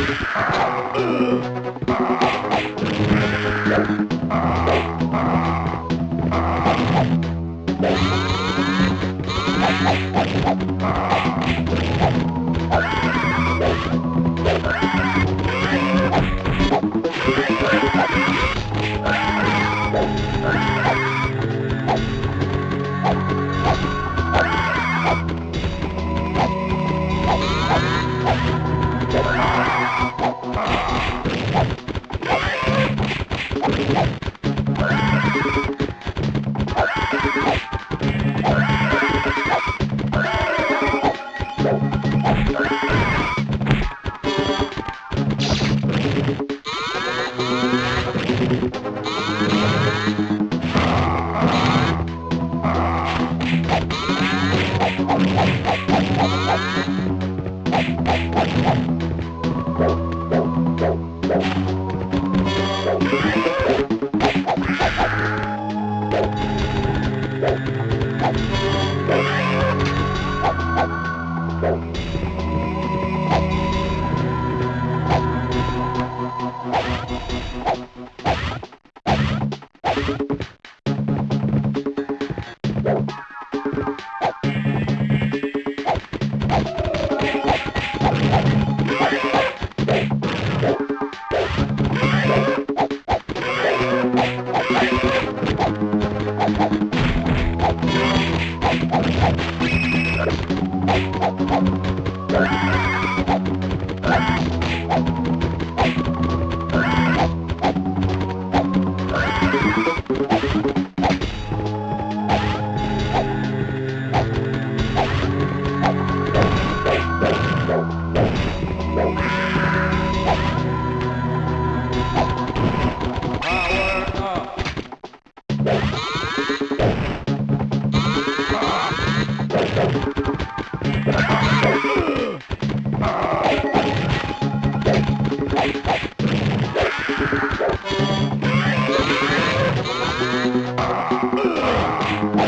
Uh, uh, uh, uh.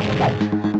mình đánh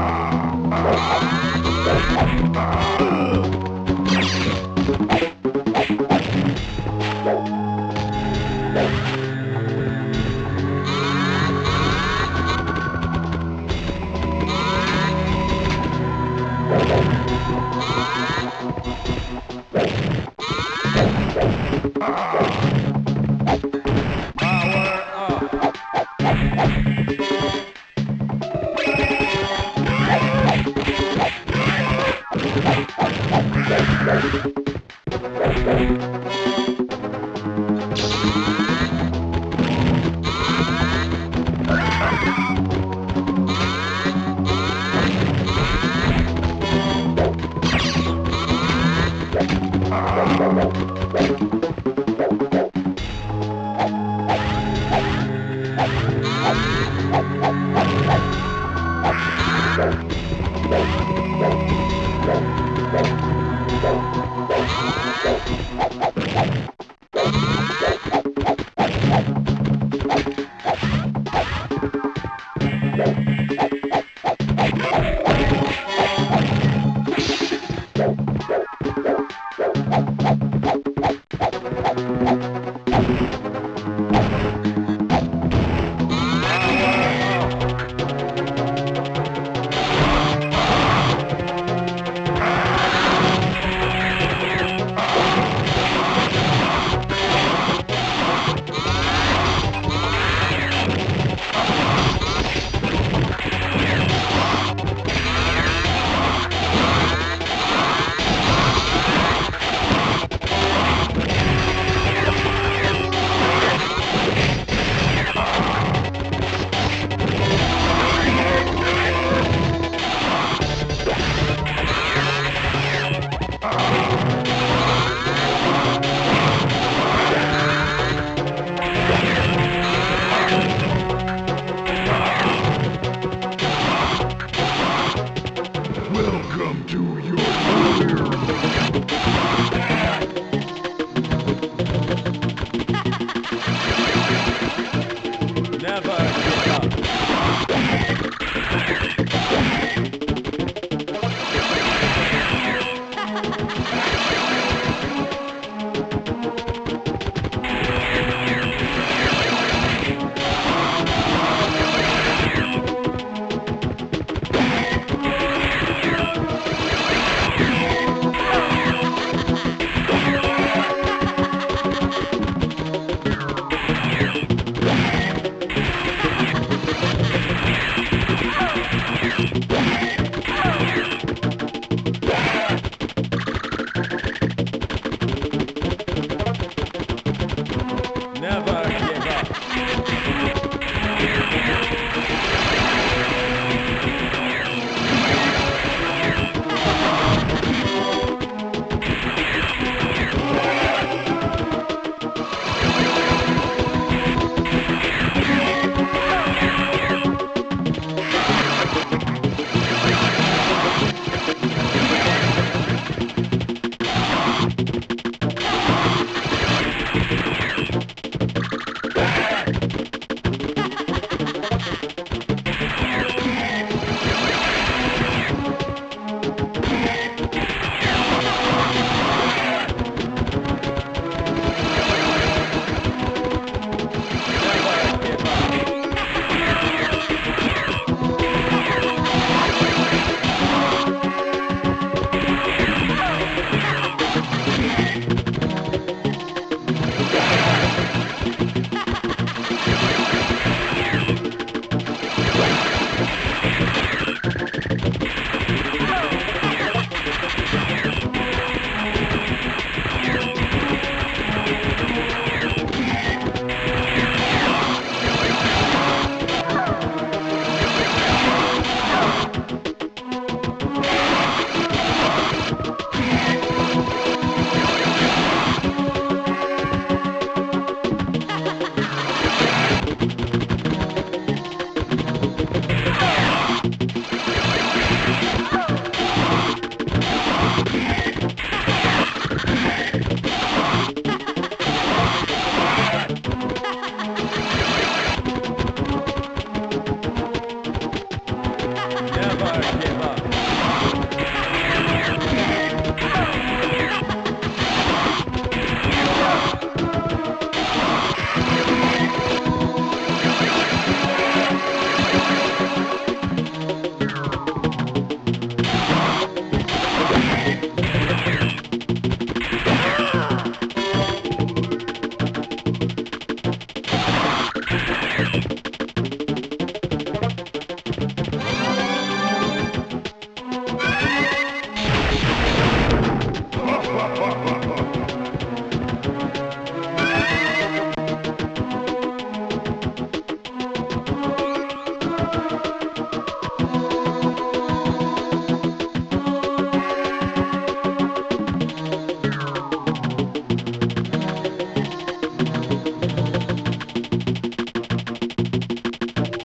Thank